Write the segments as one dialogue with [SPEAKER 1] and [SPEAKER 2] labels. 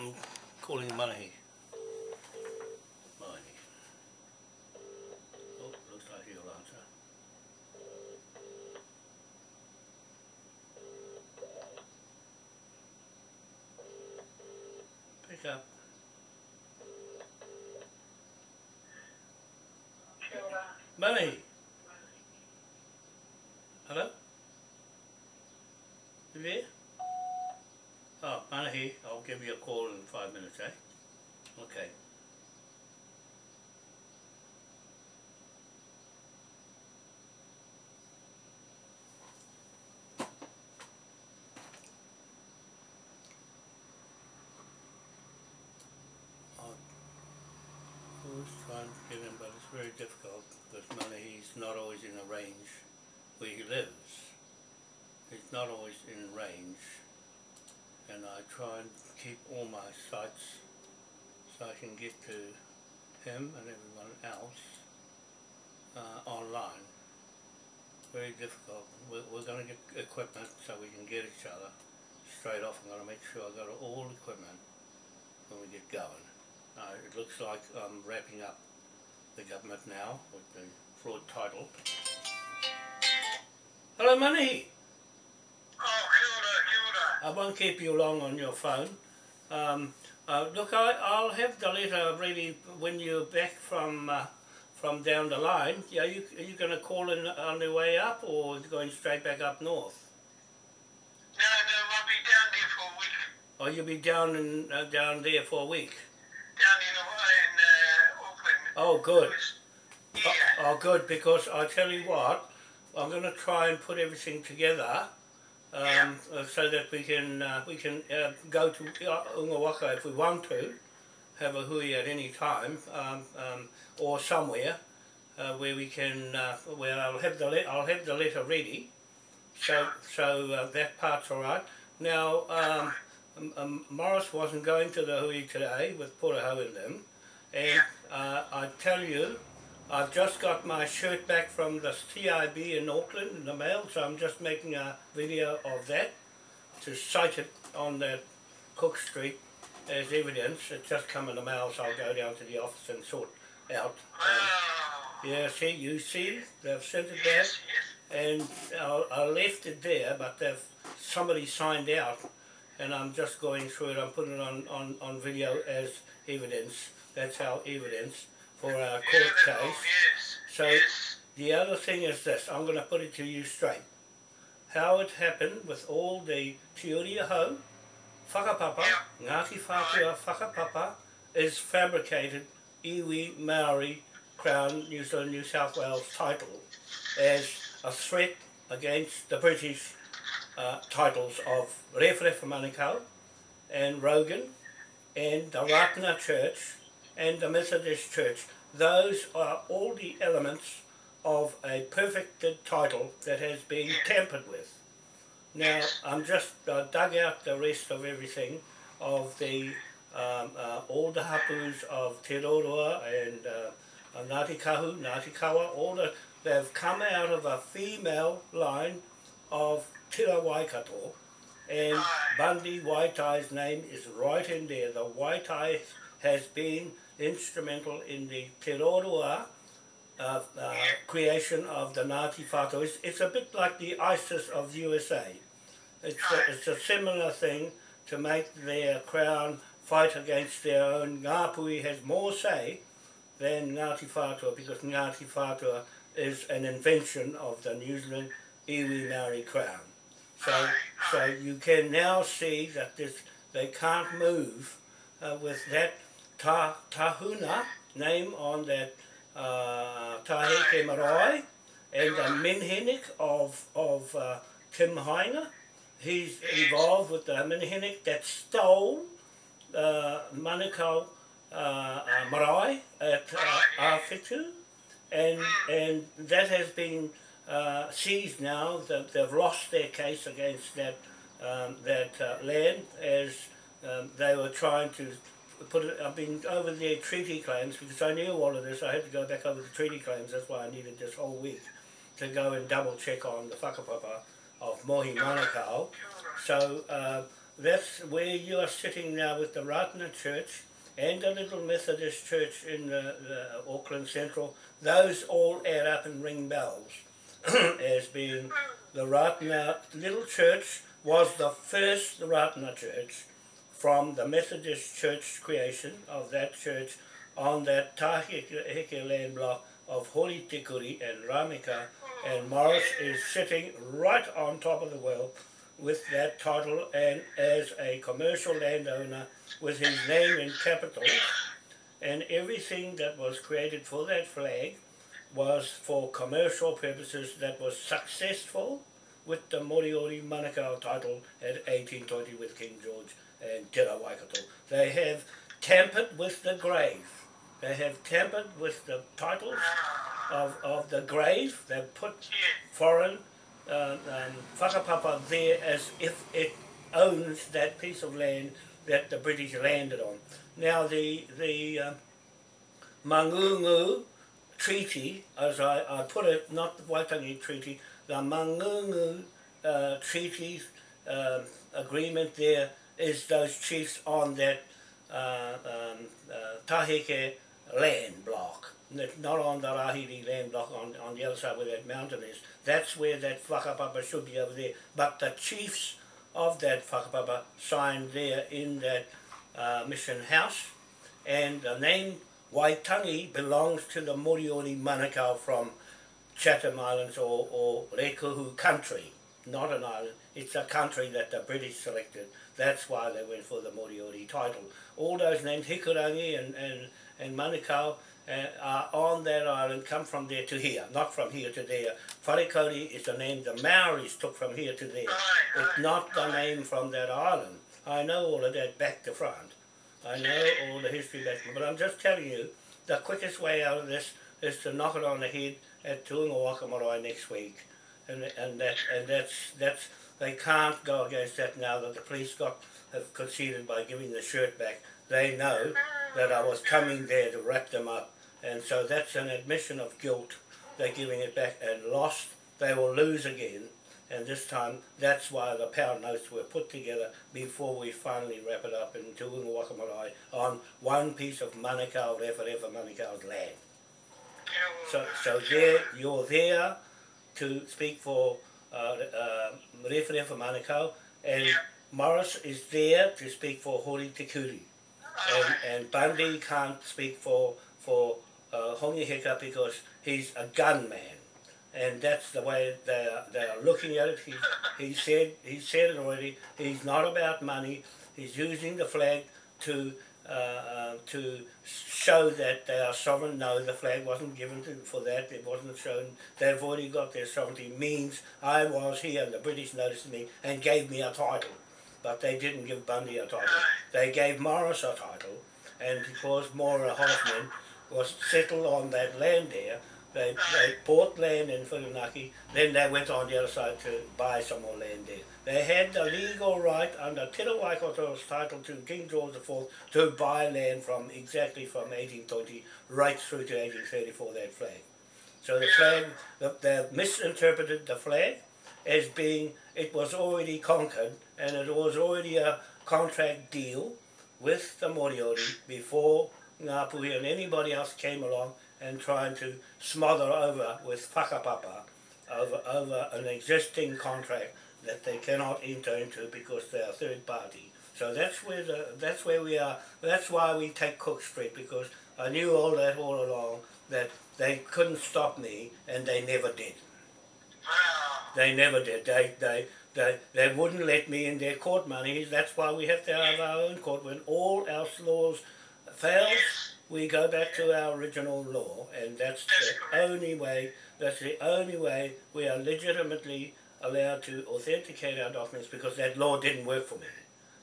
[SPEAKER 1] I'm calling Manahi. Manahi. Oh, looks like he'll answer. Pick up. Manahi. Hello? You there? Oh, Manahi, I'll give you a call in five minutes, eh? Okay. I was trying to him, but it's very difficult because Manahi's not always in a range where he lives. He's not always in range and I try and keep all my sites so I can get to him and everyone else uh, online. Very difficult. We're, we're going to get equipment so we can get each other straight off. I'm going to make sure I've got all equipment when we get going. Uh, it looks like I'm wrapping up the government now with the fraud title. Hello, Money!
[SPEAKER 2] Oh, kia ora,
[SPEAKER 1] I won't keep you long on your phone. Um, uh, look, I, I'll have the letter ready when you're back from uh, from down the line. Yeah, you, are you going to call in on the way up or going straight back up north?
[SPEAKER 2] No, no, I'll be down there for a week.
[SPEAKER 1] Or you'll be down in, uh, down there for a week?
[SPEAKER 2] Down in.
[SPEAKER 1] Oh, good.
[SPEAKER 2] Yeah.
[SPEAKER 1] Oh, good, because I tell you what, I'm going to try and put everything together um,
[SPEAKER 2] Yeah.
[SPEAKER 1] uh, so that we can uh, we can uh, go to uh, Ungawaka if we want to, have a hui at any time, um, um, or somewhere uh, where we can uh, where I'll have the I'll have the letter ready, so so uh, that part's all right. Now. Um, Morris wasn't going to the hui today with Puraho and them, and uh, I tell you, I've just got my shirt back from the TIB in Auckland in the mail, so I'm just making a video of that to cite it on that Cook Street as evidence. It's just come in the mail, so I'll go down to the office and sort out. Um, yeah, see, you see, they've sent it back, and I, I left it there, but they've somebody signed out, and I'm just going through it. I'm putting it on, on, on video as evidence. That's our evidence for our court case.
[SPEAKER 2] yes,
[SPEAKER 1] So-
[SPEAKER 2] yes.
[SPEAKER 1] The other thing is this, I'm going to put it to you straight. How it happened with all the Te Uri Ahau, whakapapa, Ngāti Whātua whakapapa, is fabricated iwi Maori Crown New Zealand New South Wales title as a threat against the British uh, titles of Rewharewha Manukau and Rogan and the Ratana Church and the Methodist Church. Those are all the elements of a perfected title that has been tampered with. Now, I'm just uh, dug out the rest of everything of the um, uh, all the hapus of Te Roroa and uh, uh, Ngāti Kahu, Ngāti Kawa, all the, they've come out of a female line of Tira Waikato and Bundy Waitai's name is right in there. The Waitai has been instrumental in the Te Roroa uh, uh, creation of the Ngāti Whātua. It's, it's a bit like the ISIS of the USA. It's a, it's a similar thing to make their crown fight against their own. Ngāpui has more say than Ngāti Whātua because Ngāti Whātua is an invention of the New Zealand iwi Maori crown. So, so you can now see that this they can't move uh, with that ta, tahuna name on that uh, Taheke Marae and the Menhenik of, of uh, Tim Heiner. He's involved with the Menhenik that stole uh, Manukau uh, uh, Marae at uh, Awhitu and, and that has been uh, seized now. That they've lost their case against that um, that uh, land as um, they were trying to put it. I've been over the treaty claims because I knew all of this. I had to go back over the treaty claims. That's why I needed this whole week to go and double check on the whakapapa of Mohi Manukau. So uh, that's where you are sitting now with the Ratana Church and the little Methodist Church in the, the Auckland Central. Those all add up and ring bells as being the Ratana little church was the first Ratana church from the Methodist Church creation of that church on that Taheke land block of Hori Tikuri and Ramika. And Morris is sitting right on top of the well with that title and as a commercial landowner with his name in capitals. And everything that was created for that flag was for commercial purposes that was successful with the Moriori Manukau title at 1820 with King George and Te Waikato. They have tampered with the grave. They have tampered with the titles of, of the grave. They've put foreign uh, um, whakapapa there as if it owns that piece of land that the British landed on. Now the the uh, Mangungu Treaty, as I, I put it, not the Waitangi Treaty, the Mangungu uh, Treaty uh, agreement there is those chiefs on that uh, um, uh, Taheke land block, not on the Rahiri land block on, on the other side where that mountain is. That's where that whakapapa should be over there. But the chiefs of that whakapapa signed there in that uh, mission house, and the name Waitangi belongs to the Moriori Manukau from Chatham Islands or, or Rēkohu country, not an island. It's a country that the British selected. That's why they went for the Moriori title. All those names, Hikurangi and, and, and Manukau, uh, are on that island, come from there to here, not from here to there. Wharekauri is the name the Maoris took from here to there. It's not the name from that island. I know all of that back to front. I know all the history back, but I'm just telling you, the quickest way out of this is to knock it on the head at Tuunga Wakamorai next week. And, and, that, and that's, that's, they can't go against that now that the police got have conceded by giving the shirt back. They know that I was coming there to wrap them up. And so that's an admission of guilt. They're giving it back and lost. They will lose again. And this time, that's why the pound notes were put together before we finally wrap it up in Tuunga Wakamorai on one piece of Manukau, Rewharewha Manukau's land. So, so there, you're there to speak for uh, uh, Rewharewha Manukau, and
[SPEAKER 2] Yeah.
[SPEAKER 1] Morris is there to speak for Hori Tikuri. And, and Bundy can't speak for, for uh, Hongi Hika because he's a gunman. And that's the way they are, they are looking at it. He, he said he said it already. He's not about money. He's using the flag to uh, uh, to show that they are sovereign. No, the flag wasn't given to, for that. It wasn't shown. They've already got their sovereignty. Means I was here and the British noticed me and gave me a title. But they didn't give Bundy a title. They gave Morris a title. And because Maura Hoffman was settled on that land there, they, they bought land in Whirinaki, then they went on the other side to buy some more land there. They had the legal right under Te Waikoto's title to King George IV to buy land from exactly from 1820 right through to 1834, that flag. So the flag, the, they've misinterpreted the flag as being, it was already conquered and it was already a contract deal with the Moriori before Ngāpuhi and anybody else came along and trying to smother over with whakapapa over, over an existing contract that they cannot enter into because they are third party. So that's where the, that's where we are. That's why we take Cook Street because I knew all that all along that they couldn't stop me and they never did. They never did. They they they they wouldn't let me in their court money. That's why we have to have our own court. When all else laws fails, we go back to our original law, and that's the only way. That's the only way we are legitimately allowed to authenticate our documents because that law didn't work for me.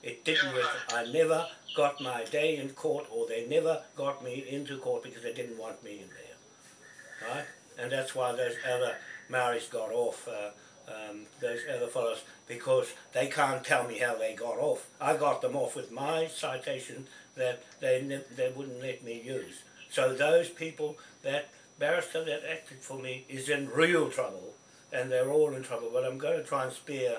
[SPEAKER 1] It didn't work. I never got my day in court, or they never got me into court because they didn't want me in there. Right? And that's why those other Maoris got off. Uh, um, those other fellows because they can't tell me how they got off. I got them off with my citation that they they wouldn't let me use. So those people, that barrister that acted for me, is in real trouble, and they're all in trouble. But I'm going to try and spare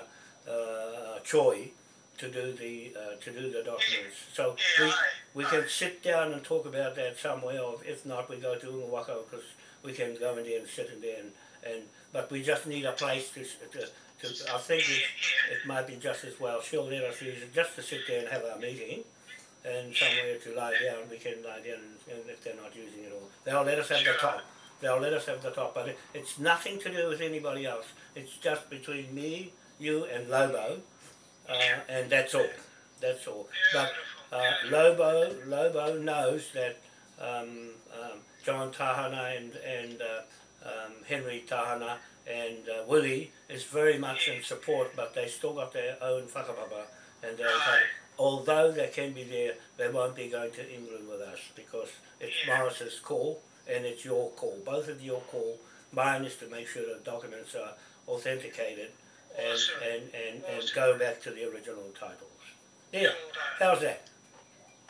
[SPEAKER 1] uh, Choi to do the uh, to do the documents. So we, we can sit down and talk about that somewhere, or if not, we go to Ungawaka because we can go in there and sit in there and, and but we just need a place to, to, to I think it, it might be just as well. She'll let us use it just to sit there and have our meeting and somewhere to lie down. We can lie down and, and if they're not using it all. They'll let us have the
[SPEAKER 2] Sure.
[SPEAKER 1] They'll let us have the top, but it, it's nothing to do with anybody else. It's just between me, you, and Lobo, uh, and that's all. That's all. But uh. Lobo, Lobo knows that um, um, John Tahana and, and uh, um, Henry Tahana and uh, Willie is very much in support, but they still got their own whakapapa. And they
[SPEAKER 2] Aye.
[SPEAKER 1] although they can be there, they won't be going to England with us because it's. Morris's call and it's your call. Both of your call. Mine is to make sure the documents are authenticated and,
[SPEAKER 2] Awesome.
[SPEAKER 1] and, and, and
[SPEAKER 2] Awesome.
[SPEAKER 1] go back to the original titles. Yeah, how's that?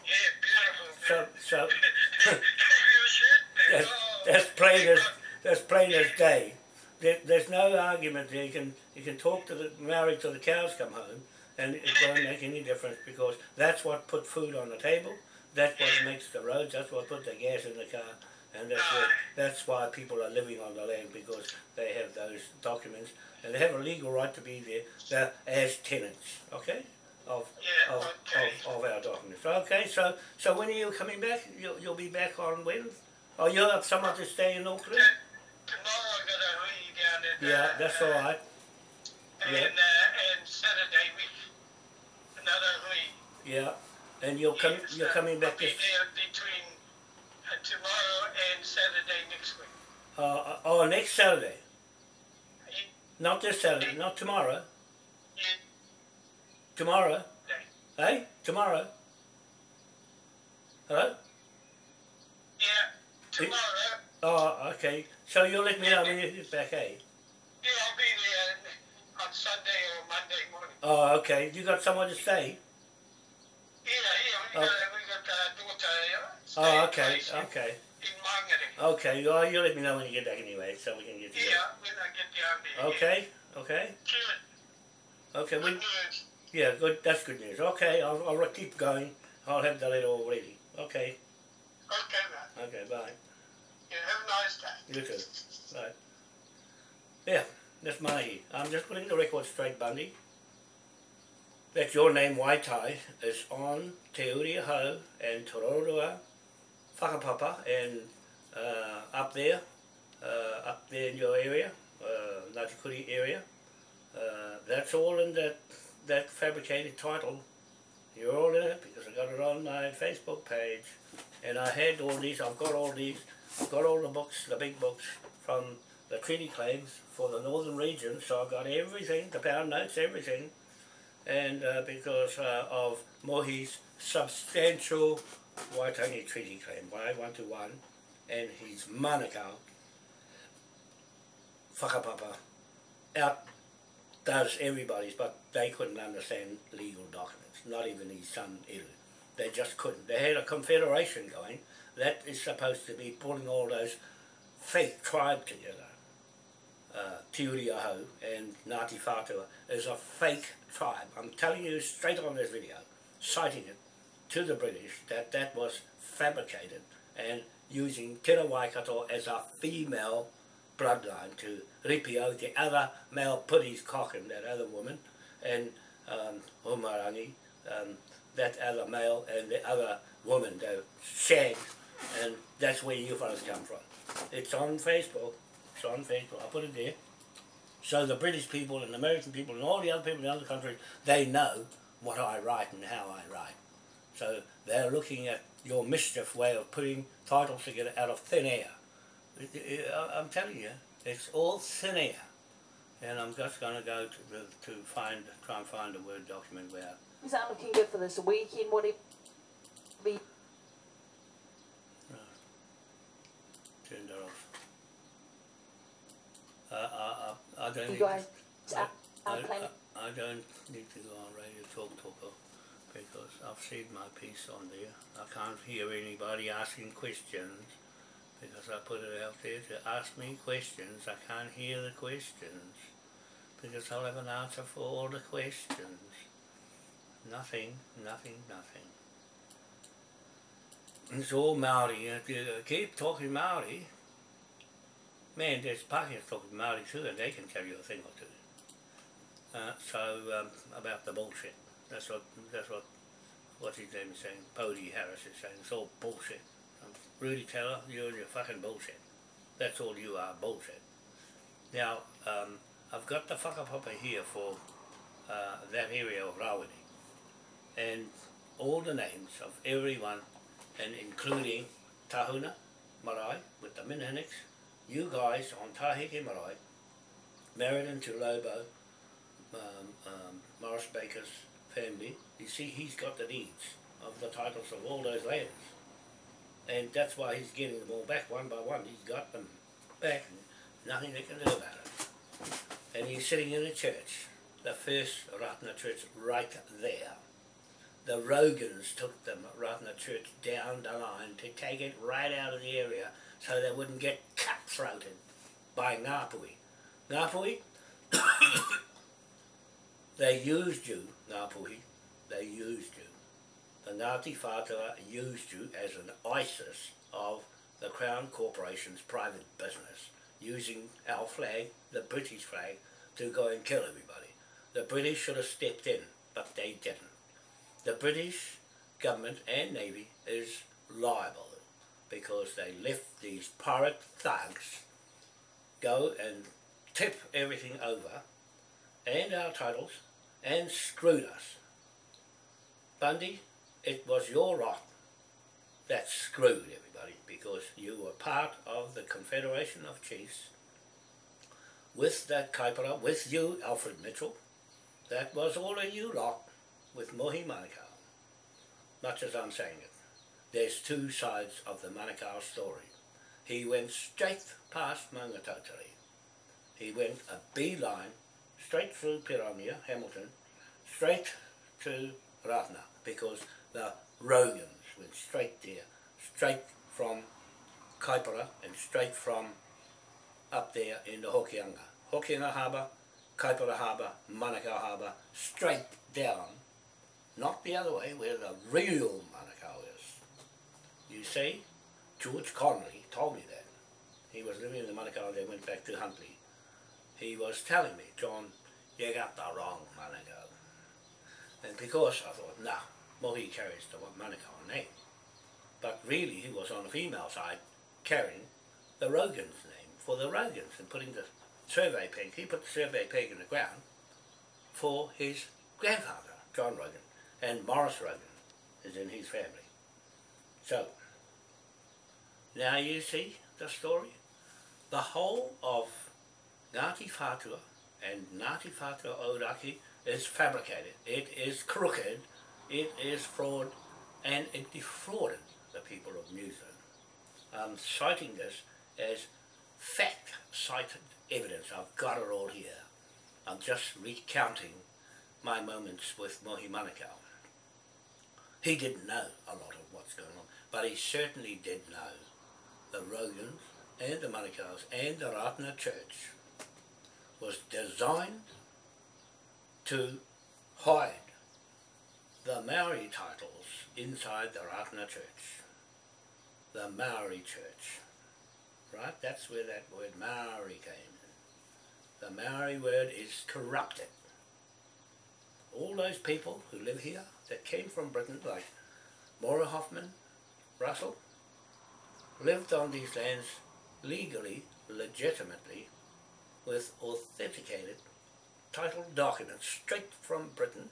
[SPEAKER 2] Yeah, beautiful.
[SPEAKER 1] So, so
[SPEAKER 2] Give you a shit, man.
[SPEAKER 1] that's,
[SPEAKER 2] Oh,
[SPEAKER 1] that's plain as that's plain as day. There, there's no argument there. You can you can talk to the married till the cows come home, and it won't make any difference because that's what put food on the table. That's what makes the roads. That's what put the gas in the car, and that's that's why people are living on the land because they have those documents and they have a legal right to be there. They're as tenants, okay, of
[SPEAKER 2] Yeah,
[SPEAKER 1] of,
[SPEAKER 2] okay.
[SPEAKER 1] of, of our documents. Okay, so so when are you coming back? You'll, you'll be back on when? Oh, you'll have someone to stay in Auckland?
[SPEAKER 2] Tomorrow I got a hui down in
[SPEAKER 1] Yeah,
[SPEAKER 2] uh,
[SPEAKER 1] that's
[SPEAKER 2] uh,
[SPEAKER 1] all right.
[SPEAKER 2] And,
[SPEAKER 1] Yeah.
[SPEAKER 2] uh, and Saturday week, another hui.
[SPEAKER 1] Yeah, and you'll come. You're coming back
[SPEAKER 2] I'll be there between uh, tomorrow and Saturday next week.
[SPEAKER 1] Uh, oh, next Saturday. Not this Saturday. Not tomorrow. Tomorrow. Hey, tomorrow. Hello.
[SPEAKER 2] yeah, tomorrow.
[SPEAKER 1] Oh, okay. So you'll let me know when you're back, eh?
[SPEAKER 2] Yeah, I'll be there on Sunday or Monday morning.
[SPEAKER 1] Oh, okay. You got somewhere to stay?
[SPEAKER 2] Yeah, yeah, we
[SPEAKER 1] Oh.
[SPEAKER 2] got, we got uh, daughter uh,
[SPEAKER 1] Oh, okay, okay. Okay. Oh, you let me know when you get back anyway, so we can get together.
[SPEAKER 2] Yeah, when I get down there.
[SPEAKER 1] Okay, okay, okay.
[SPEAKER 2] Good.
[SPEAKER 1] We,
[SPEAKER 2] news.
[SPEAKER 1] yeah, good. That's good news. Okay, I'll, I'll keep going. I'll have the letter all ready. Okay,
[SPEAKER 2] Okay, man.
[SPEAKER 1] okay. Bye.
[SPEAKER 2] Yeah, have a nice day.
[SPEAKER 1] You too. Right. Yeah, that's my. I'm just putting the record straight, Bundy. That your name, Waitai, is on Te Uri Hau and Tororua, Whakapapa, and uh, up there, uh, up there in your area, uh, Ngāti Kuri area. Uh, that's all in that, that fabricated title. You're all in it because I got it on my Facebook page. And I had all these, I've got all these I've got all the books, the big books from the treaty claims for the northern region, so I've got everything, the pound notes, everything. And uh, because uh, of Mohi's substantial Waitangi treaty claim, Wai 121, and his Manukau, Whakapapa, outdoes everybody's, but they couldn't understand legal documents, not even his son Eru. They just couldn't. They had a confederation going, that is supposed to be pulling all those fake tribe together. Uh, Te Uri Aho and Ngāti Whātua is a fake tribe. I'm telling you straight on this video, citing it to the British that that was fabricated and using Tera Waikato as a female bloodline to ripio the other male put his cock in that other woman and um, Umarangi, um, that other male and the other woman, they Shag, and that's where you fellas come from. It's on Facebook. It's on Facebook. I put it there. So the British people and the American people and all the other people in other countries, they know what I write and how I write. So they're looking at your mischief way of putting titles together out of thin air. I- I'm telling you, it's all thin air. And I'm just going to go to, to find, try and find a Word document where
[SPEAKER 3] Is that looking good for this weekend? What it be?
[SPEAKER 1] Uh, turn that off. Uh, I, I, I don't
[SPEAKER 3] You
[SPEAKER 1] need
[SPEAKER 3] guys
[SPEAKER 1] I, I,
[SPEAKER 3] planning?
[SPEAKER 1] I, I don't need to go on Radio Talk Talker because I've said my piece on there. I can't hear anybody asking questions because I put it out there to ask me questions. I can't hear the questions because I'll have an answer for all the questions. nothing, nothing, nothing. It's all Maori. If you keep talking Maori, man, there's Pākehā talking Maori too, and they can tell you a thing or two. Uh, so um, about the bullshit. That's what that's what what's his name is saying. Bodie Harris is saying it's all bullshit. Rudy Taylor, you're your fucking bullshit. That's all you are, bullshit. Now, um, I've got the whakapapa here for uh, that area of Rawene. And all the names of everyone, and including Tahuna Marae with the Minhinnicks, you guys on Taheke Marae, married into Lobo, um, um, Morris Baker's family, you see he's got the deeds of the titles of all those lands. And that's why he's getting them all back one by one. He's got them back nothing they can do about it. And he's sitting in a church, the first Ratana church right there. The Rogans took them, Ratana church, down the line to take it right out of the area so they wouldn't get cutthroated by Ngāpui. Ngāpui, they used you, Ngāpui, they used you. The Ngāti Whātua used you as an ISIS of the Crown Corporation's private business, using our flag, the British flag, to go and kill everybody. The British should have stepped in, but they didn't. The British government and Navy is liable because they left these pirate thugs go and tip everything over and our titles and screwed us. Bundy, it was your rot that screwed everybody because you were part of the Confederation of Chiefs with that Kaipara, with you, Alfred Mitchell. That was all of you lot with Mohi Manukau, much as I'm saying it. There's two sides of the Manukau story. He went straight past Mangatotari. He went a beeline straight through Piramia, Hamilton, straight to Ratna, because the Rogans went straight there, straight from Kaipara and straight from up there in the Hokianga. Hokianga Harbour, Kaipara Harbour, Manukau Harbour, straight down, not the other way where the real Manukau is. You see, George Conley told me that. He was living in the Manukau, they went back to Huntly. He was telling me, John, you got the wrong Manukau. And because I thought, nah, he carries the Manukau name. But really he was on the female side carrying the Rogan's name for the Rogans and putting the survey peg, he put the survey peg in the ground for his grandfather, John Rogan, and Morris Rogan is in his family. So, now you see the story? The whole of Ngāti Whātua and Ngāti Whātua Ōrākei is fabricated. It is crooked, it is fraud, and it defrauded the people of New Zealand. I'm citing this as fact-cited evidence. I've got it all here. I'm just recounting my moments with Mohi Manukau. He didn't know a lot of what's going on, but he certainly did know the Rogans and the Manukau's and the Ratana Church was designed to hide the Maori titles inside the Ratana Church. The Maori Church. Right? That's where that word Maori came. The Maori word is corrupted. All those people who live here that came from Britain, like Maura Hoffman, Russell, lived on these lands legally, legitimately, with authenticated title documents straight from Britain.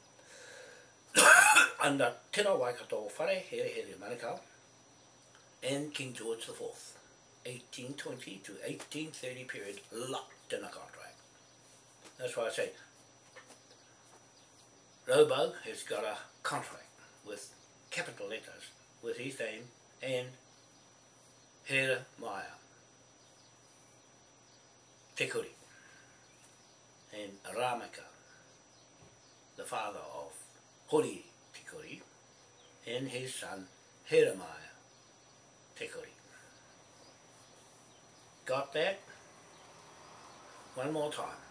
[SPEAKER 1] Under Tino Waikato Whare Here Here Manukau and King George IV, 1820 to 1830 period locked in a contract. That's why I say Robo has got a contract with capital letters with his name and Hera Maya, Tekuri, and Ramaka, the father of Hori Tekuri, and his son Heremaya Tekuri. Got that? One more time.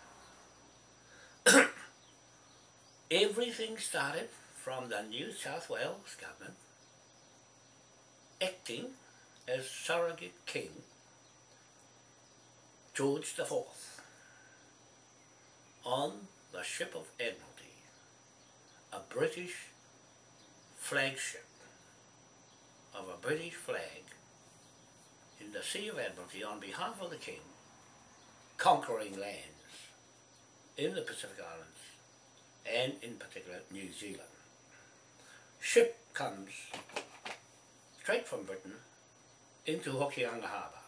[SPEAKER 1] Everything started from the New South Wales government acting as surrogate king George IV on the ship of Admiralty, a British flagship of a British flag in the Sea of Admiralty on behalf of the King, conquering lands in the Pacific Islands and in particular New Zealand. Ship comes straight from Britain into Hokianga Harbour.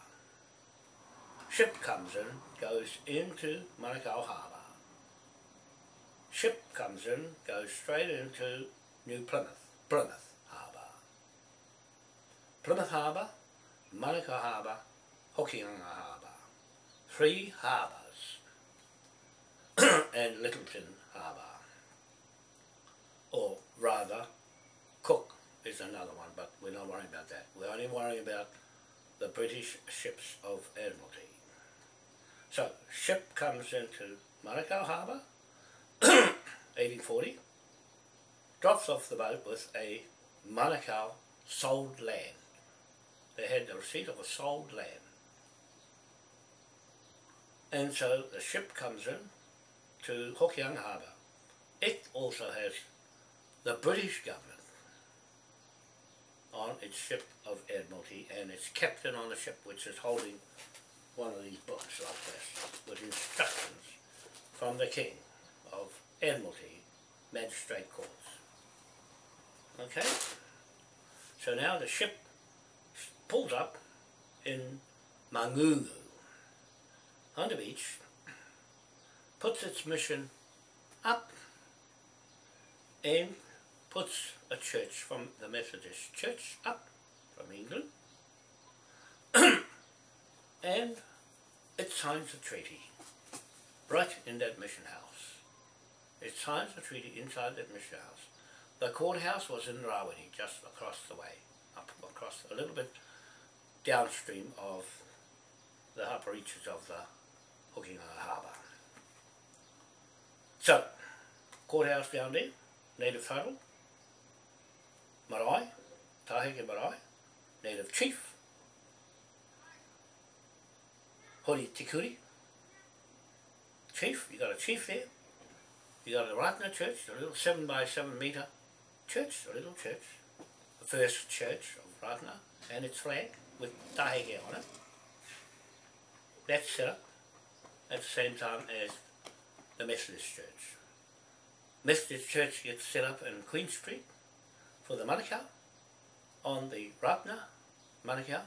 [SPEAKER 1] Ship comes in, goes into Manukau Harbour. Ship comes in, goes straight into New Plymouth, Plymouth Harbour. Plymouth Harbour, Manukau Harbour, Hokianga Harbour. Three harbours. and Lyttelton Harbour. Or rather, Cook is another one, but we're not worrying about that. We're only worrying about the British ships of Admiralty. So, ship comes into Manukau Harbour, 1840, drops off the boat with a Manukau sold land. They had the receipt of a sold land. And so the ship comes in to Hokianga Harbour. It also has the British government on its ship of Admiralty and its captain on the ship which is holding one of these books like this with instructions from the King Admiralty Magistrate Courts. Okay? So now the ship pulls up in Mangungu on the beach, puts its mission up and puts a church from the Methodist Church up from England and it signs a treaty right in that mission house. It signs a treaty inside that mission house. The courthouse was in Rawiri, just across the way, up across a little bit downstream of the upper reaches of the Hokianga Harbour. So, courthouse down there, native title, marae, Taheke marae, native chief, Hori Tikuri, chief, you got a chief there, you got a Ratna church, a little seven by seven metre church, a little church, the first church of Ratna, and its flag with Taheke on it. That's set up at the same time as the Methodist Church. Methodist Church gets set up in Queen Street for the Manukau on the Ratna Manukau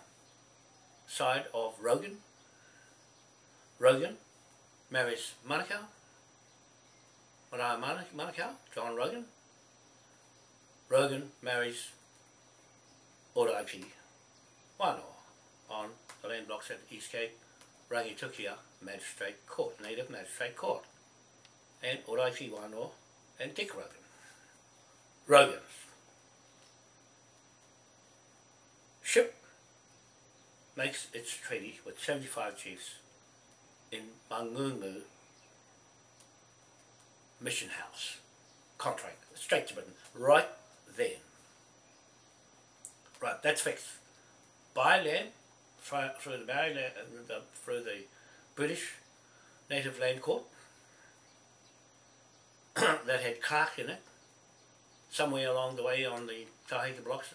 [SPEAKER 1] side of Rogan. Rogan marries Manukau, Marae Manukau, John Rogan. Rogan marries Oraipi Wanoa on the land blocks at East Cape, Rangitukia Magistrate Court, Native Magistrate Court, and Oraipi Wanoa and Dick Rogan. Rogans. Ship makes its treaty with 75 chiefs in Mangungu Mission House. Contract, straight to Britain, right then. Right, that's fixed. Buy land through, the, Maori uh, through the British Native Land Court that had Clark in it. Somewhere along the way on the Tahiti blocks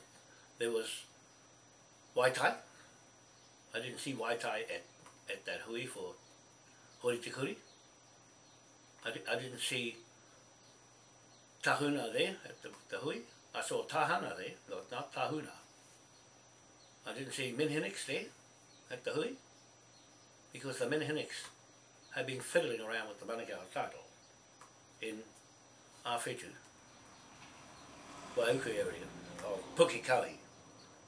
[SPEAKER 1] there was Waitai. I didn't see Waitai at, at that hui for Hori Tikuri. I, I didn't see Tahuna there at the, the hui. I saw Tahana there, not, not Tahuna. I didn't see Minhinnicks there at the hui because the Minhinnicks had been fiddling around with the Manukau title in Awhitu, Waiuku area of Pukikawi,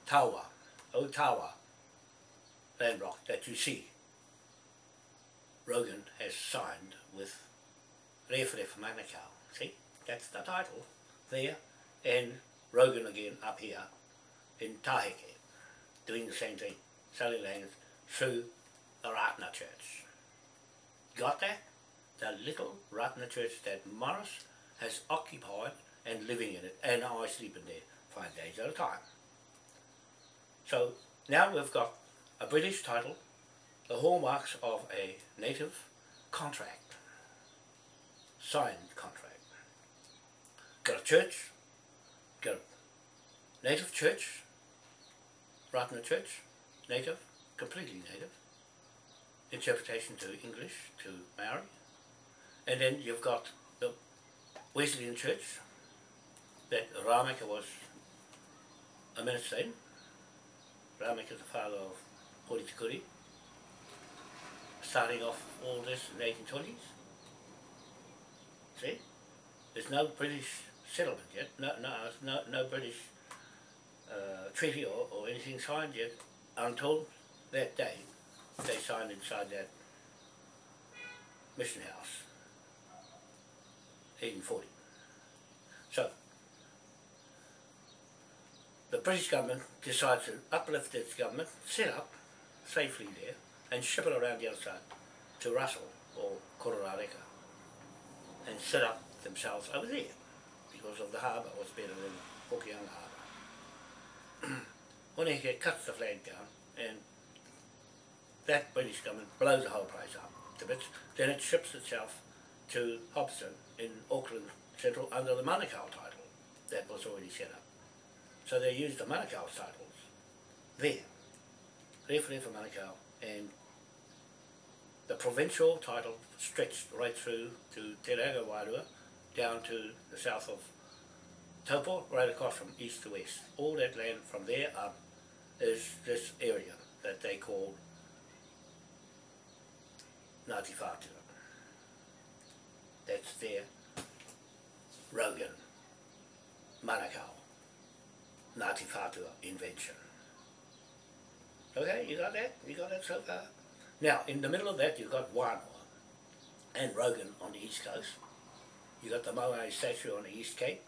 [SPEAKER 1] Tawa, Otawa land block that you see. Rogan has signed with Rewharewha Manukau. See, that's the title there, and Rogan again up here in Taheke, doing the same thing, selling lands through the Ratna Church. Got that? The little Ratna Church that Morris has occupied and living in it, and I sleep in there five days at a time. So now we've got a British title, the hallmarks of a native contract, signed contract. Got a church, got a native church, the church, native, completely native, interpretation to English, to Maori, and then you've got the Wesleyan Church that Rameka was a minister in. The father of Hori Tikuri, starting off all this in the 1820s. See? There's no British settlement yet, no, no, no, no British uh, treaty or, or anything signed yet until that day they signed inside that mission house, 1840. So, the British government decides to uplift its government, set up safely there, and ship it around the other side to Russell or Kororareka and set up themselves over there because of the harbour was better than Hokianga Harbour. Hone Heke cuts the flag down and that British government blows the whole place up to bits. Then it ships itself to Hobson in Auckland Central under the Manukau title that was already set up. So they used the Manukau titles there. Rewhare for Manukau and the provincial title stretched right through to Te Rerenga Wairua down to the south of Taupo, right across from east to west. All that land from there up is this area that they call Ngāti Whātua. That's their Rogan, Manukau, Ngāti Whātua invention. Okay, you got that? You got that so far? Now, in the middle of that, you've got Wānoa and Rogan on the east coast. You've got the Moai statue on the East Cape,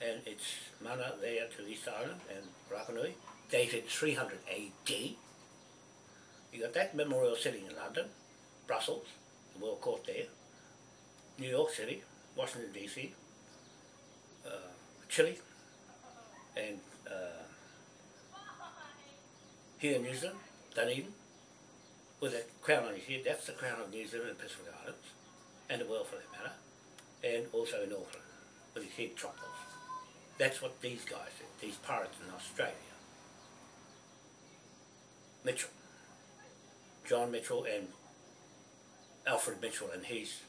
[SPEAKER 1] and it's mana there to East Island and Rapanui, dated 300 AD. You've got that memorial sitting in London, Brussels, the World Court there, New York City, Washington DC, uh, Chile, and uh, here in New Zealand, Dunedin, with a crown on his head. That's the crown of New Zealand and Pacific Islands, and the world for that matter and also in Auckland with his head chopped off. That's what these guys did, these pirates in Australia. Mitchell, John Mitchell and Alfred Mitchell and his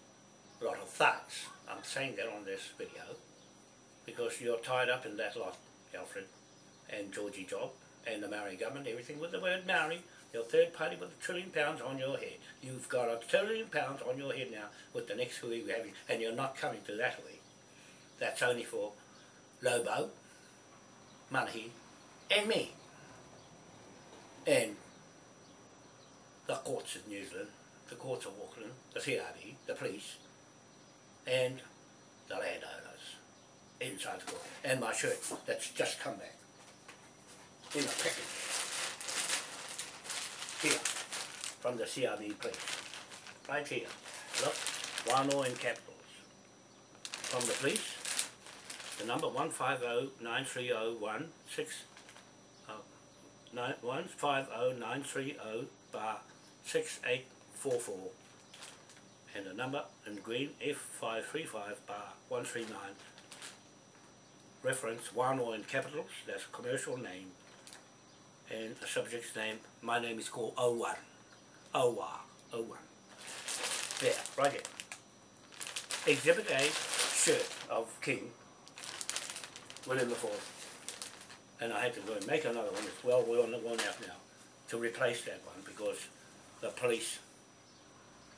[SPEAKER 1] lot of thugs. I'm saying that on this video because you're tied up in that lot, Alfred and Georgie Job and the Maori government, everything with the word Maori your third party with a trillion pounds on your head. You've got a trillion pounds on your head now with the next hui we're having, and you're not coming to that hui. That's only for Lobo, Manahi, and me. And the courts of New Zealand, the courts of Auckland, the CRB, the police, and the landowners inside the court. And my shirt that's just come back in a package here from the CRB place. Right here. Look, Wano in capitals. From the police, the number 150-930-16 uh, 150-930 bar 6844 and the number in green F535 bar 139 reference Wano in capitals, that's a commercial name and the subject's name, my name is called O1. Owa, O1. There, right there. Exhibit A, shirt of King, William IV. And I had to go and make another one, it's well worn worn out now, to replace that one because the police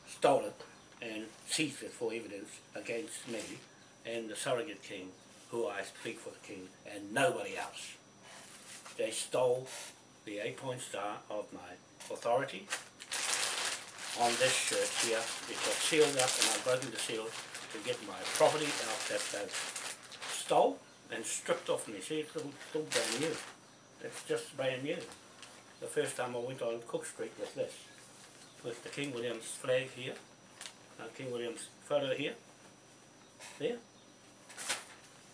[SPEAKER 1] stole it and seized it for evidence against me and the surrogate king, who I speak for the king, and nobody else. They stole the eight-point star of my authority on this shirt here. It got sealed up and I've broken the seal to get my property out that they stole and stripped off me. See, it's still, still brand new. It's just brand new. The first time I went on Cook Street with this, with the King William's flag here, uh, King William's photo here, there,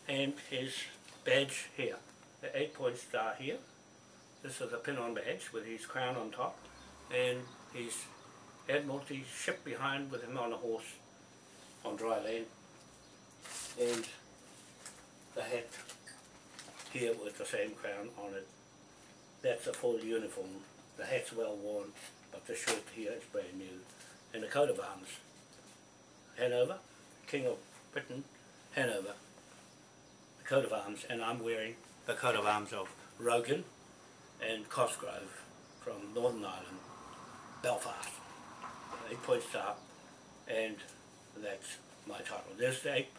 [SPEAKER 1] and his badge here, the eight point star here. This is a pin-on badge with his crown on top and his Admiralty ship behind with him on a horse on dry land and the hat here with the same crown on it. That's a full uniform. The hat's well worn, but the shirt here is brand new. And the coat of arms. Hanover, King of Britain, Hanover. The coat of arms, and I'm wearing the coat of arms of Rogan and Cosgrove from Northern Ireland, Belfast. Eight point star, and that's my title. There's the eight,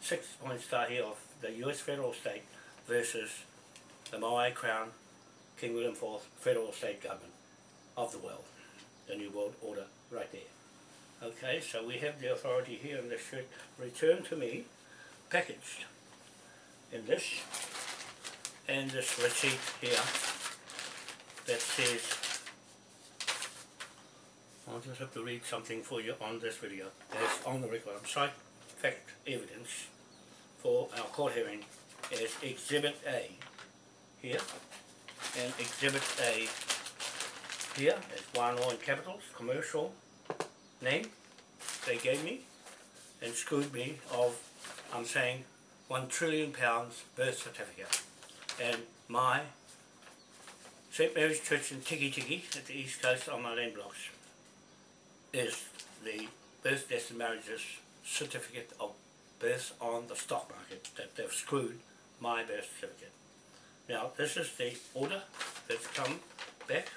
[SPEAKER 1] six point star here of the US federal state versus the Moai Crown, King William IV federal state government of the world, the New World Order right there. Okay, so we have the authority here and this should return to me packaged in this and this receipt here that says I'll just have to read something for you on this video. As on the record. I'm cite fact evidence for our court hearing is Exhibit A here. And Exhibit A here is one in capitals, commercial name. They gave me and screwed me of, I'm saying, one trillion pounds birth certificate. And my St Mary's Church in Tiki Tiki at the east coast on my land blocks is the birth, deaths and marriages certificate of birth on the stock market that they've screwed my birth certificate. Now this is the order that's come back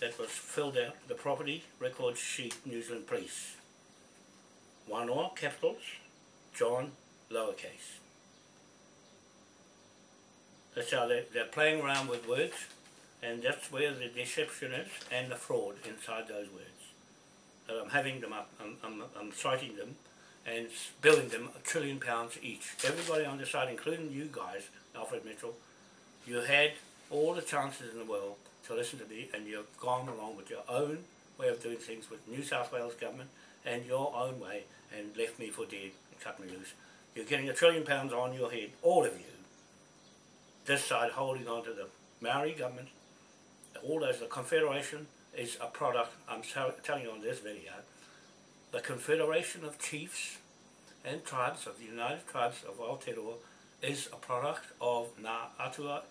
[SPEAKER 1] that was filled out the property record sheet New Zealand Police. One all capitals, John lowercase. That's how they're, they're playing around with words and that's where the deception is and the fraud inside those words. I'm having them up, I'm, I'm, I'm citing them and billing them a trillion pounds each. Everybody on the side, including you guys, Alfred Mitchell, you had all the chances in the world to listen to me and you've gone along with your own way of doing things with New South Wales government and your own way and left me for dead and cut me loose. You're getting a trillion pounds on your head, all of you. This side holding on to the Maori government, all those, the Confederation is a product, I'm telling you on this video, the Confederation of Chiefs and Tribes of the United Tribes of Aotearoa is a product of Ngā Atua,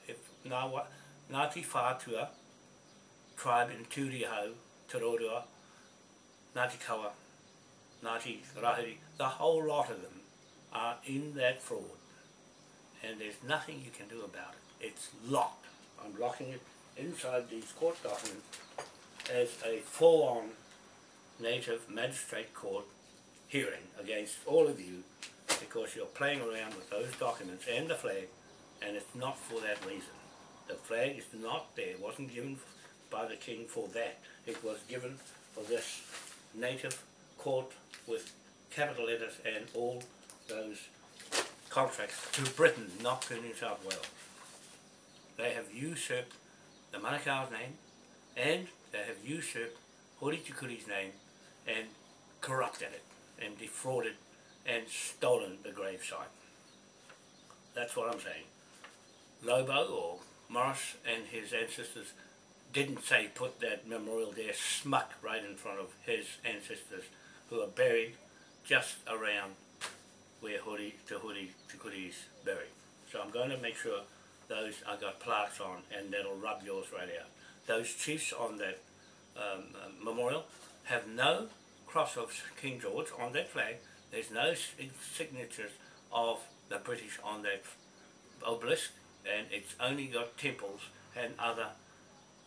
[SPEAKER 1] Ngā, Ngāti Whātua tribe in Tūrihau, Te Roroa, Ngāti Kawa, Ngāti Rahiri, the whole lot of them are in that fraud and there's nothing you can do about it. It's locked. I'm locking it inside these court documents as a full-on native magistrate court hearing against all of you because you're playing around with those documents and the flag and it's not for that reason. The flag is not there, it wasn't given by the king for that. It was given for this native court with capital letters and all those contracts to Britain, not to New South Wales. They have usurped the Manukau's name and they have usurped Hori Tukuri's name and corrupted it and defrauded and stolen the gravesite. That's what I'm saying. Lobo or Morris and his ancestors didn't say put that memorial there smuck right in front of his ancestors who are buried just around where Hori to Hori Tukuri's buried. So I'm going to make sure those I got plaques on and that'll rub yours right out. Those chiefs on that um, uh, memorial have no cross of King George on that flag. There's no signatures of the British on that obelisk and it's only got temples and other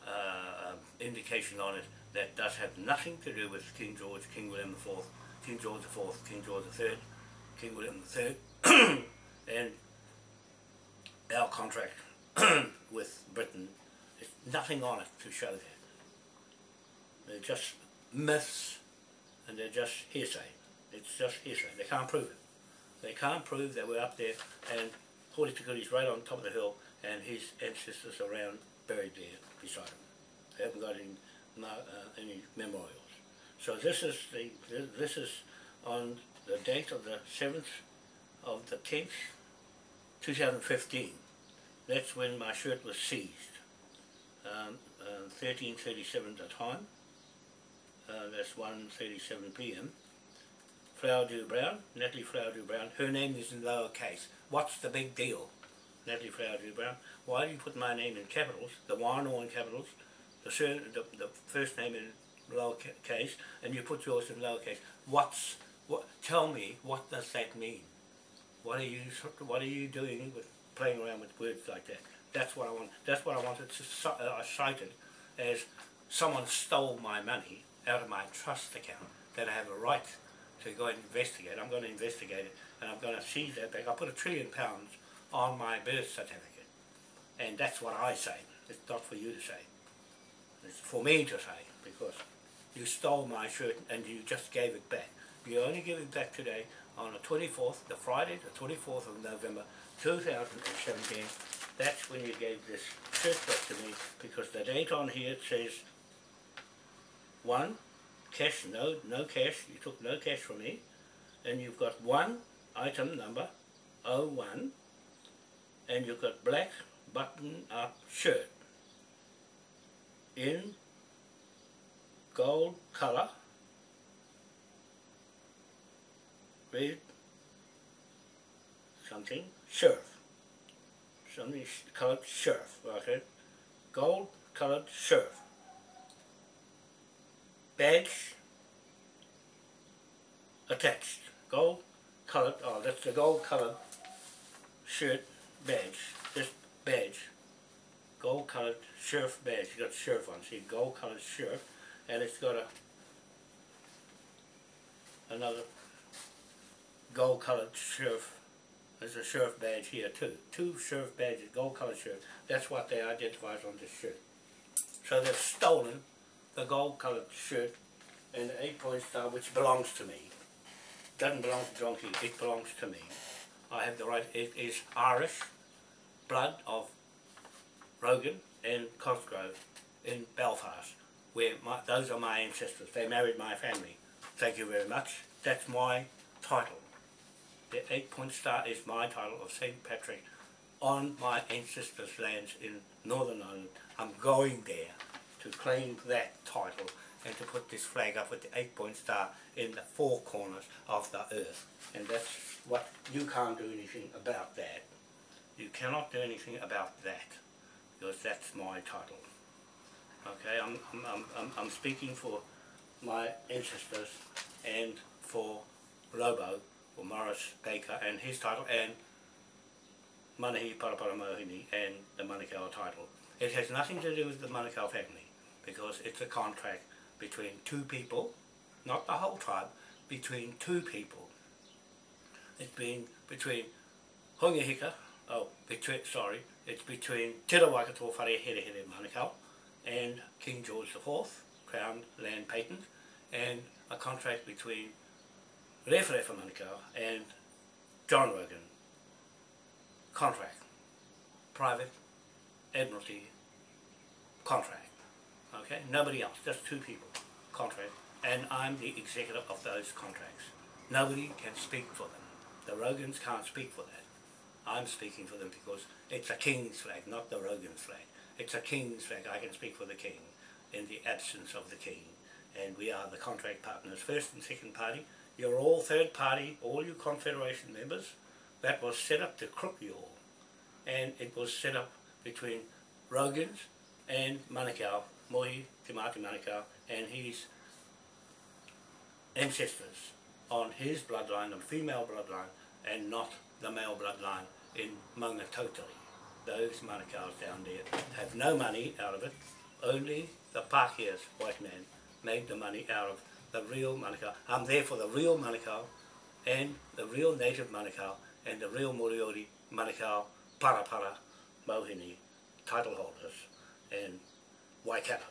[SPEAKER 1] uh, indication on it that does have nothing to do with King George, King William IV, King George IV, King George III, King William III, and our contract with Britain, there's nothing on it to show that. They're just myths and they're just hearsay. It's just hearsay. They can't prove it. They can't prove that we're up there and Hori Tukuri's right on top of the hill and his ancestors around buried there beside him. They haven't got any, uh, any memorials. So this is the this is on the date of the 7th of the 10th 2015. That's when my shirt was seized. Um, uh, 13.37 at the time. Uh, that's 1.37 p.m. Flowerdew Brown, Natalie Flowerdew Brown. Her name is in lowercase. What's the big deal? Natalie Flowerdew Brown. Why do you put my name in capitals, the Wānoa in capitals, the, sur- the, the first name in lowercase, and you put yours in lowercase? What's, what, tell me, what does that mean? What are you, what are you doing with playing around with words like that? That's what I want, that's what I wanted to, uh, I cited as someone stole my money out of my trust account that I have a right to go and investigate. I'm going to investigate it and I'm going to seize that back. I put a trillion pounds on my birth certificate and that's what I say. It's not for you to say. It's for me to say because you stole my shirt and you just gave it back. You only give it back today on the 24th, the Friday, the 24th of November 2017. That's when you gave this shirt to me because the date on here says one cash, no, no cash. You took no cash from me, and you've got one item number, 01, and you've got black button-up shirt in gold color, red something, surf, something colored surf, okay, gold colored surf badge attached. Gold colored, oh that's the gold colored shirt badge. This badge. Gold colored surf badge. You got surf on. See gold colored surf and it's got a another gold colored surf. There's a surf badge here too. Two surf badges, gold colored surf. That's what they identify on this shirt. So they've stolen the gold coloured shirt and the eight point star which belongs to me. Doesn't belong to Donkey, it belongs to me. I have the right, it is Irish blood of Rogan and Cosgrove in Belfast, where my, those are my ancestors. They married my family. Thank you very much. That's my title. The eight point star is my title of St. Patrick on my ancestors' lands in Northern Ireland. I'm going there to claim that title and to put this flag up with the eight point star in the four corners of the earth. And that's what you can't do anything about that. You cannot do anything about that because that's my title. Okay, I'm, I'm, I'm, I'm, speaking for my ancestors and for Lobo, for Morris Baker and his title and Manahi Paraparamohini and the Manukau title. It has nothing to do with the Manukau family because it's a contract between two people, not the whole tribe, between two people. It's been between Hongi Hika, oh, between, sorry, it's between Te Rawakato Whare Manukau and King George IV, Crown Land Patent, and a contract between Rewharewha Manukau and John Rogan. Contract. Private Admiralty contract. Okay, nobody else, just two people, contract, and I'm the executor of those contracts. Nobody can speak for them. The Rogans can't speak for that. I'm speaking for them because it's a king's flag, not the Rogan's flag. It's a king's flag. I can speak for the king in the absence of the king. And we are the contract partners, first and second party. You're all third party, all you confederation members. That was set up to crook you all. And it was set up between Rogans and Manukau, Mohi Te Mati Manukau, and his ancestors on his bloodline, the female bloodline, and not the male bloodline in Maungatautari. Those Manukau's down there have no money out of it. Only the Pākehā's white man made the money out of the real Manukau. I'm there for the real Manukau and the real native Manukau and the real Moriori Manukau Parapara Mohini title holders and Waikato,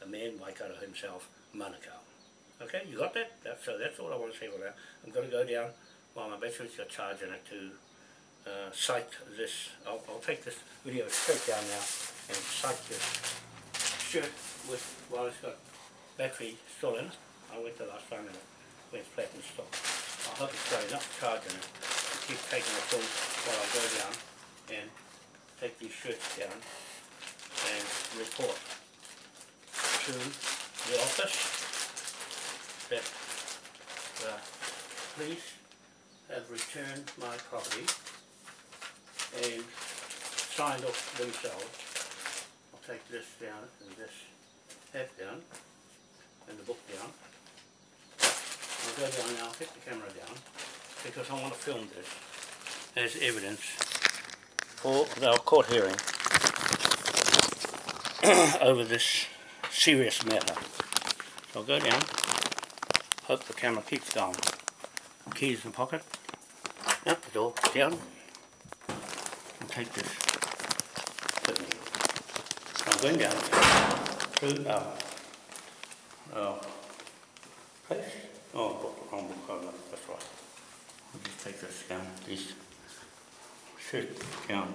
[SPEAKER 1] the man Waikato himself, Manukau. Okay, you got that? That's, so that's all I want to say for now. I'm going to go down while my battery's got charge it to uh, cite this. I'll, I'll take this video straight down now and cite this shirt with, while it's got battery stolen. I went to last time and it went flat and stopped. I hope it's going up, enough it keep taking the phone while I go down and take these shirts down and report to the office that the police have returned my property and signed off themselves. I'll take this down and this half down and the book down. I'll go down now, I'll take the camera down, because I want to film this as evidence for our court hearing over this serious matter. So I'll go down, hope the camera keeps going. Keys in pocket, out the door, down, and take this me. I'm going down through, um, Oh. Place? Oh, wrong book, that's right. I'll just take this down, please. Sit down,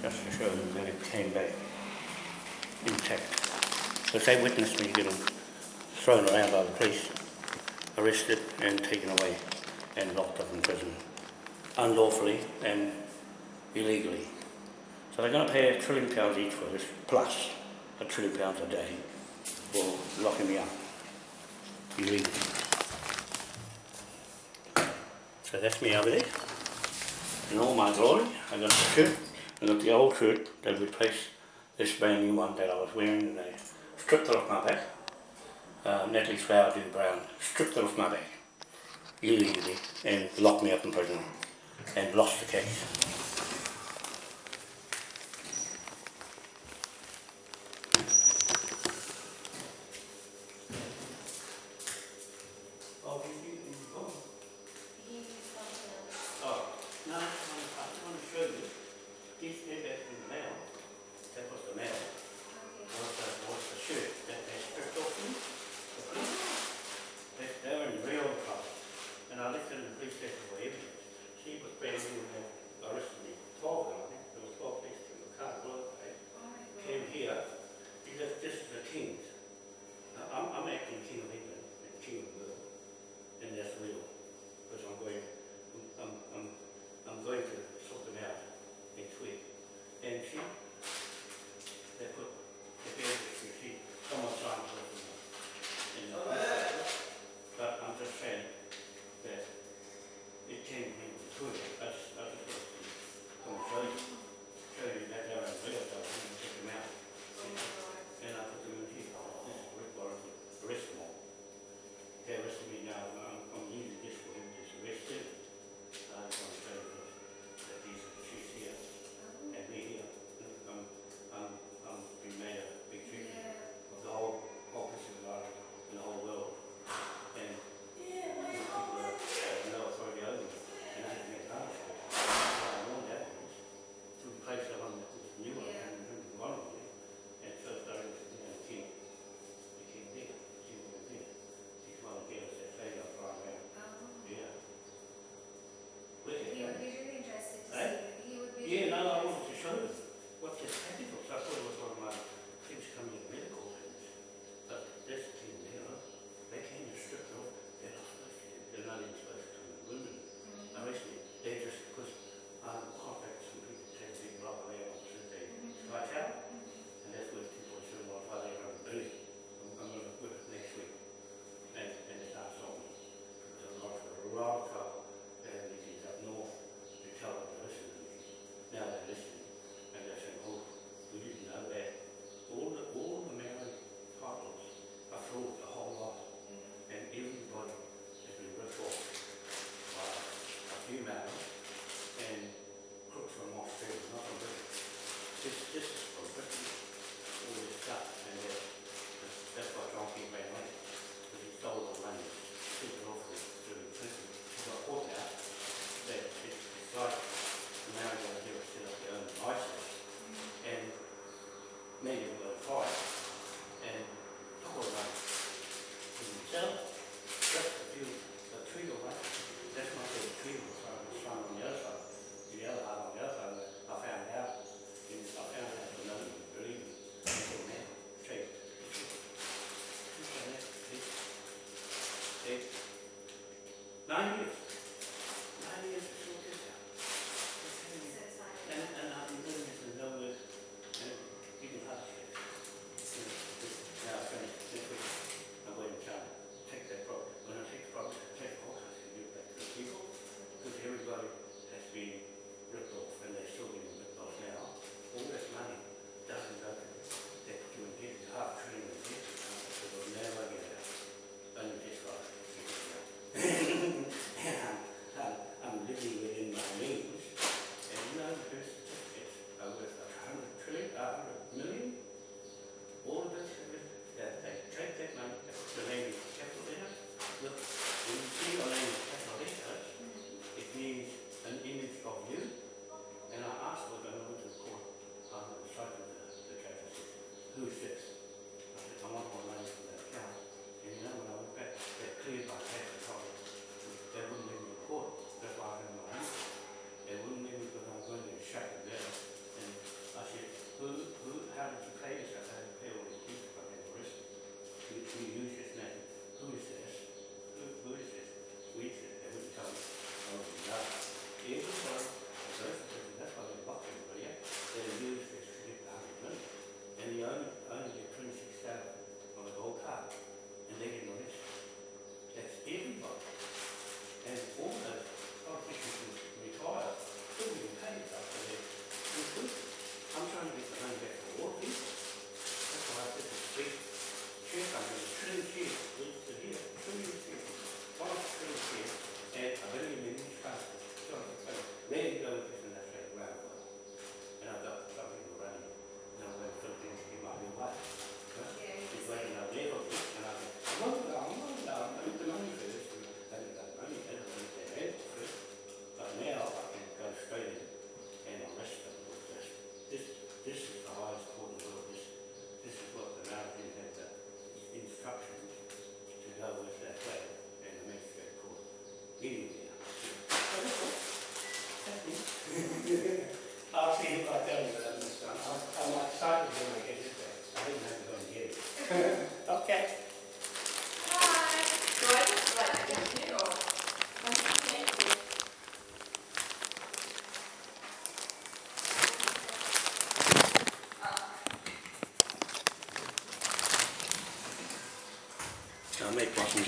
[SPEAKER 1] just to show them that it came back intact. Because they witnessed me getting thrown around by the police, arrested and taken away and locked up in prison, unlawfully and illegally. So they're going to pay a trillion pounds each for this, plus a trillion pounds a day for locking me up illegally. So that's me over there. In all my glory, I got the shirt, I got the old shirt that replaced this brand new one that I was wearing and they stripped it off my back. Uh, Natalie Flowerdew Brown stripped it off my back illegally and locked me up in prison and lost the case.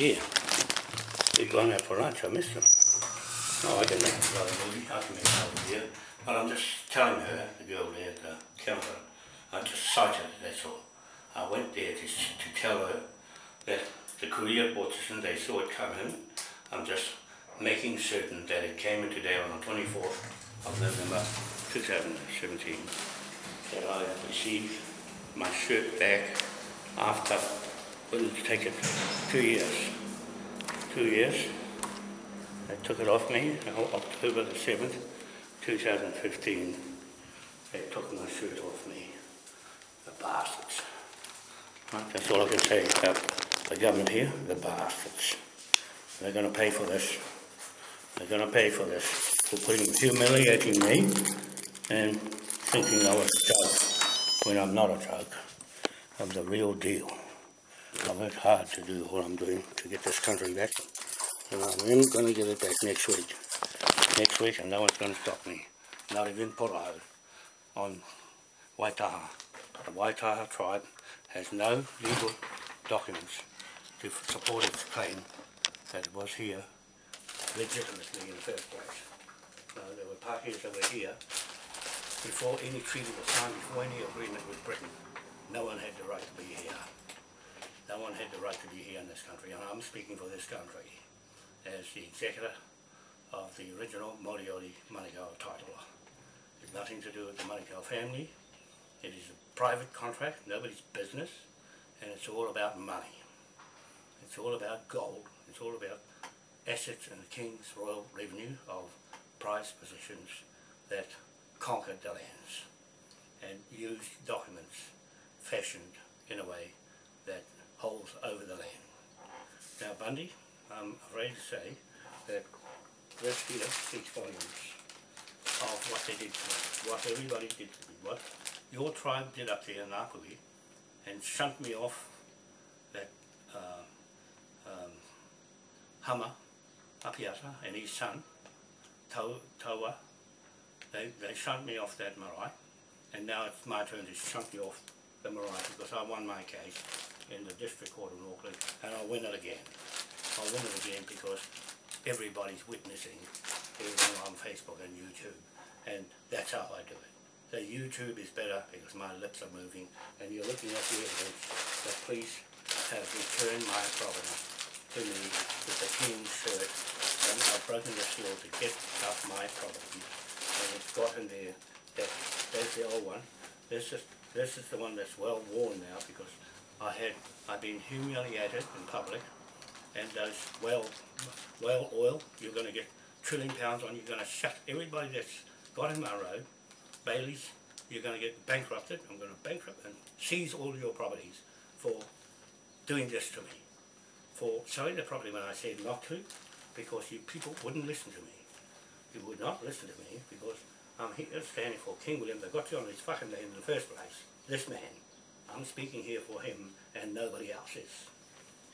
[SPEAKER 1] Here. They've gone out for lunch, I missed them. No, I can make it rather movie, I can make over here. But I'm just telling her, the girl there at the counter, I just cited it, that's all. I went there to, to tell her that the courier bought this and they saw it come in. I'm just making certain that it came in today on the twenty-fourth of November, two thousand and seventeen. That I received my shirt back after, wouldn't take it two years. Two years. They took it off me October the seventh, two thousand fifteen. They took my shirt off me. The bastards. Right, that's all I can say about the government here, the bastards. They're gonna pay for this. They're gonna pay for this. For putting, humiliating me and thinking I was a joke when I'm not a joke. I'm the real deal. I worked hard to do what I'm doing to get this country back. And I'm gonna get it back next week. Next week and no one's gonna stop me. Not even Poroho on Waitaha. The Waitaha tribe has no legal documents to support its claim that it was here legitimately in the first place. Uh, there were parties that were here before any treaty was signed, before any agreement with Britain. No one had the right to be here. No one had the right to be here in this country, and I'm speaking for this country as the executor of the original Moriori Manukau title. It's nothing to do with the Manukau family. It is a private contract, nobody's business, and it's all about money. It's all about gold. It's all about assets and the King's royal revenue of prize positions that conquered the lands and used documents fashioned in a way that holds over the land. Now Bundy, I'm afraid to say that this here speaks volumes of what they did to me, what everybody did to me, what your tribe did up there in Ngāpuhi and shunt me off that uh, um, Hama, Apiata and his son, Taua, they, they shunt me off that marae and now it's my turn to shunt me off the marae because I won my case in the district court in Auckland and I'll win it again. I'll win it again because everybody's witnessing everything on Facebook and YouTube and that's how I do it. The YouTube is better because my lips are moving and you're looking at the evidence that police have returned my property to me with the king's shirt and I've broken the seal to get up my property and it's got in there that there's the old one. This is this is the one that's well worn now because I had I've been humiliated in public and those whale whale oil you're gonna get trillion pounds on, you're gonna shut everybody that's got in my road, Bayleys, you're gonna get bankrupted, I'm gonna bankrupt and seize all your properties for doing this to me. For selling the property when I said not to, because you people wouldn't listen to me. You would not listen to me because I'm here standing for King William that got you on this fucking land in the first place. This man. I'm speaking here for him and nobody else is.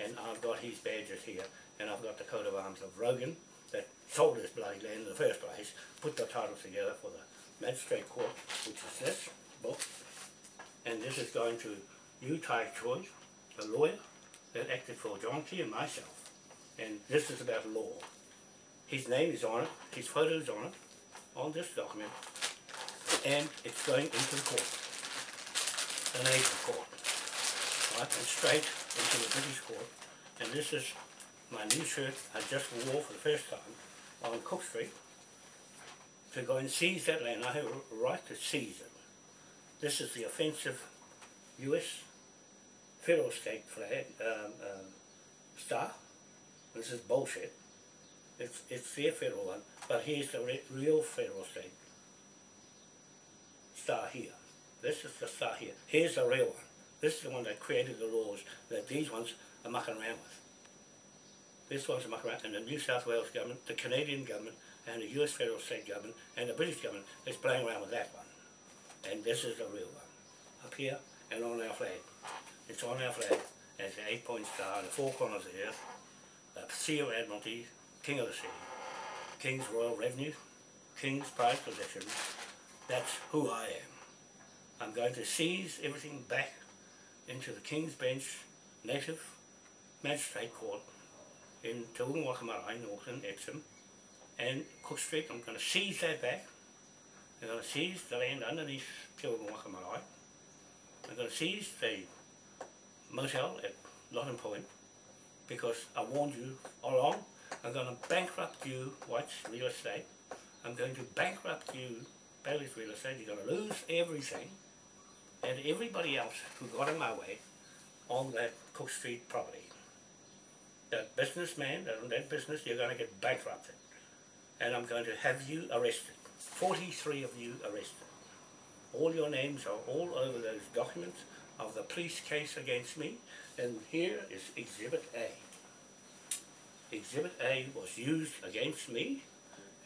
[SPEAKER 1] And I've got his badges here and I've got the coat of arms of Rogan that sold this bloody land in the first place, put the titles together for the magistrate court, which is this book. And this is going to you, Ty Choi, a lawyer that acted for John Key and myself. And this is about law. His name is on it, his photo is on it, on this document, and it's going into the court, the native court, right, and straight into the British court. And this is my new shirt I just wore for the first time on Cook Street to go and seize that land. I have a right to seize it. This is the offensive US federal state flag um, um, star. This is bullshit. It's, it's their federal one, but here's the re real federal state star here. This is the star here. Here's the real one. This is the one that created the laws that these ones are mucking around with. This one's mucking around, and the New South Wales government, the Canadian government, and the US federal state government, and the British government is playing around with that one. And this is the real one. Up here, and on our flag. It's on our flag as the eight-point star the four corners of the earth, the Sea of Admiralty, King of the Sea, King's Royal Revenue, King's Prized Possessions. That's who I am. I'm going to seize everything back into the King's Bench Native Magistrate Court in Te Wakamarai, Northern Epsom, and Cook Street. I'm going to seize that back. I'm going to seize the land underneath Te Wakamarai. I'm going to seize the motel at Lotton Point because I warned you all along. I'm going to bankrupt you, White's Real Estate. I'm going to bankrupt you, Bayleys Real Estate. You're going to lose everything. And everybody else who got in my way on that Cook Street property. That businessman, that that business, you're going to get bankrupted. And I'm going to have you arrested. 43 of you arrested. All your names are all over those documents of the police case against me. And here is Exhibit A. Exhibit A was used against me,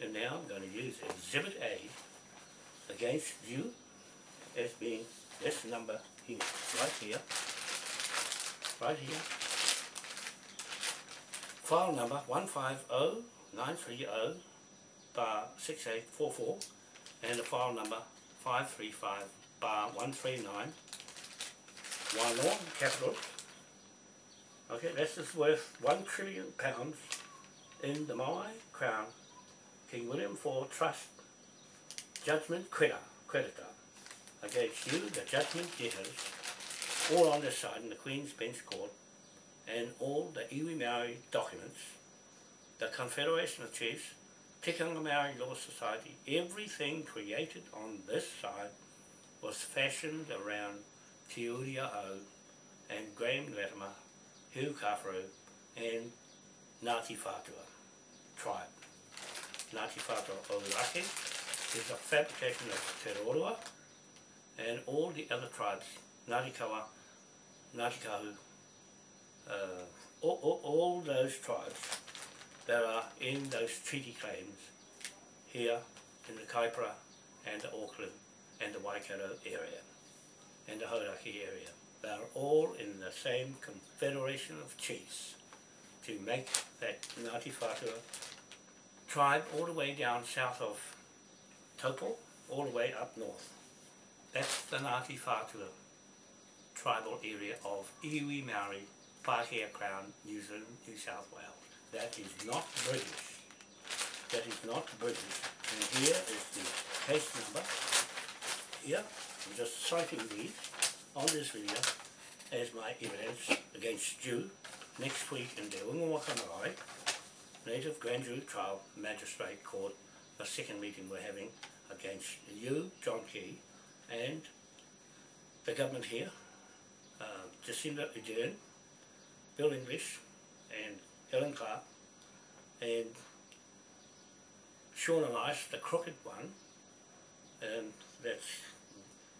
[SPEAKER 1] and now I'm going to use Exhibit A against you as being this number here, right here, right here. File number 150930 bar 6844 and the file number 535 bar 139 one more capital. Okay this is worth one trillion pounds in the my crown. King William IV Trust judgment creditor against you the judgment debtors all on this side in the Queen's Bench Court and all the iwi Maori documents the Confederation of Chiefs Tikanga Maori Law Society, everything created on this side was fashioned around Te Uri o Hau and Graham Latimer, Hugh Kawharu and Ngāti Whātua tribe. Ngāti Whātua Ōrākei is a fabrication of Te Roroa and all the other tribes, Ngāti Kawa, Ngāti Kahu, uh, all, all, all those tribes that are in those treaty claims here in the Kaipara and the Auckland and the Waikato area and the Hauraki area. They are all in the same confederation of chiefs to make that Ngāti Whātua tribe all the way down south of Taupo, all the way up north. That's the Ngāti Whātua tribal area of Iwi Maori, Pākehā Crown, New Zealand, New South Wales. That is not British. That is not British. And here is the case number. Here, I'm just citing these on this video as my evidence against you next week in the Wingawaka Marae Native Grand Jury Trial Magistrate Court, the second meeting we're having against you, John Key, and the government here, uh, Jacinda Ardern, Bill English, and Helen Clark, and Sian Elias, the crooked one, and that's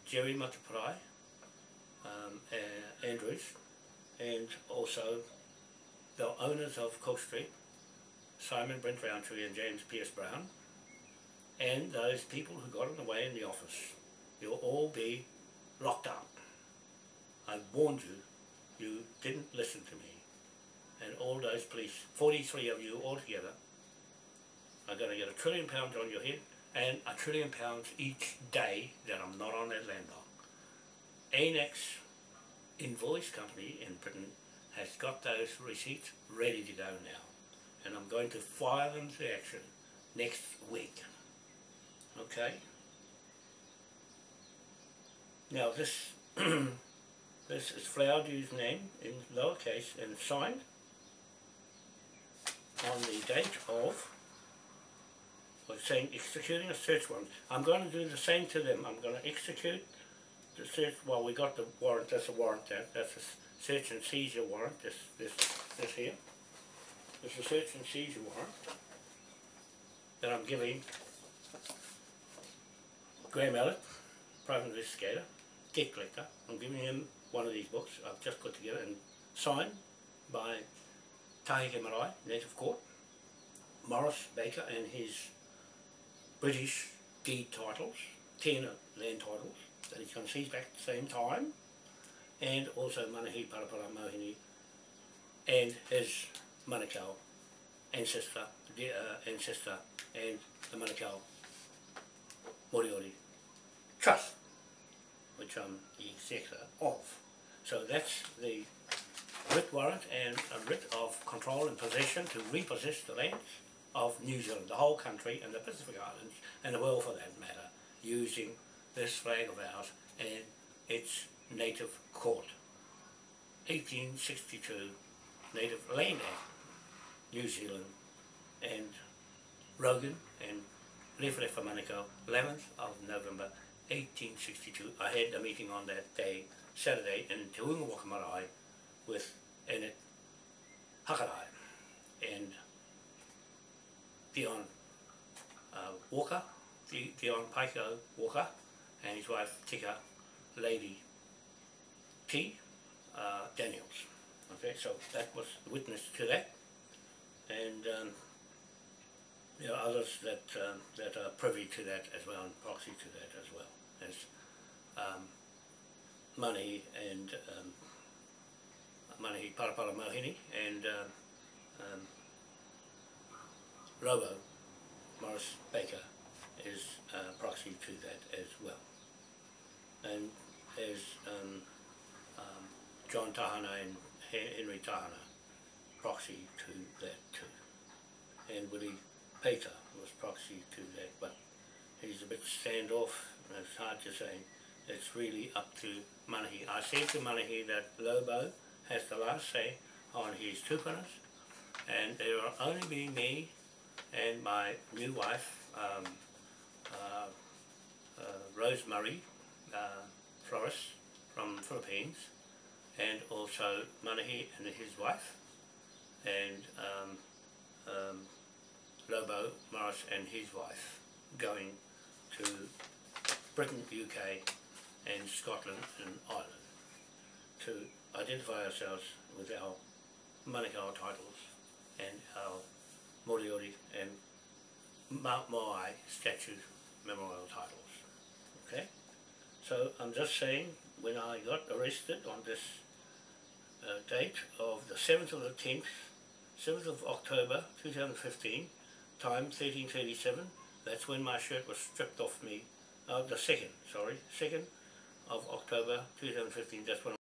[SPEAKER 1] Jerry Mateparae, uh, uh, Andrews and also the owners of Cook Street, Simon Brent Roundtree and James Pierce Brown, and those people who got in the way in the office. You'll all be locked up. I warned you, you didn't listen to me. And all those police, 43 of you altogether, are going to get a trillion pounds on your head and a trillion pounds each day that I'm not on that land block. ANEX invoice company in Britain has got those receipts ready to go now. And I'm going to file them to action next week. Okay? Now this this is Flowerdew's name in lowercase and signed on the date of was saying executing a search warrant. I'm going to do the same to them. I'm going to execute the search. Well, we got the warrant. That's a warrant. That that's a search and seizure warrant. This this this here. Is a search and seizure warrant that I'm giving Graham Elliott, private investigator, debt collector. I'm giving him one of these books. I've just put together and signed by Taheke Marae, Native Court, Morris Baker and his British deed titles, ten land titles that he's going to seize back at the same time, and also Manahi Parapara Mohini and his Manukau ancestor, the, uh, ancestor and the Manukau Moriori Trust, which I'm the executor of. So that's the writ warrant and a writ of control and possession to repossess the lands of New Zealand, the whole country and the Pacific Islands and the world for that matter, using this flag of ours and its native court. 1862 Native Land Act, New Zealand and Rogan and for Manukau, 11th of November 1862. I had a meeting on that day, Saturday, in Te Uinga Wakamarae with Annette Hakarai and Dion uh, Walker, Dion Paiko Walker, and his wife Tika Lady T. Uh, Daniels. Okay, so that was the witness to that, and um, there are others that um, that are privy to that as well, and proxy to that as well as um, money and um, Manahi Parapara Mohini and um, um, Robo Morris Baker is uh, proxy to that as well, and as um, um, John Tahana and Henry Tahana proxy to that too. And Willie Pater was proxy to that, but he's a bit standoff, and it's hard to say. It's really up to Manahi. I said to Manahi that Lobo has the last say on his tupunas, and there will only be me and my new wife, um, uh, uh, Rosemary uh, Flores from Philippines, and also Manahi and his wife, and um, um, Lobo Morris and his wife going to Britain, UK, and Scotland and Ireland to identify ourselves with our Manukau titles and our Moriori and Mount Moai statute memorial titles. Okay? So I'm just saying, when I got arrested on this uh, date of the 7th of the 10th, 7th of October 2015, time 1337, that's when my shirt was stripped off me, uh, the 2nd, sorry, 2nd of October 2015, that's when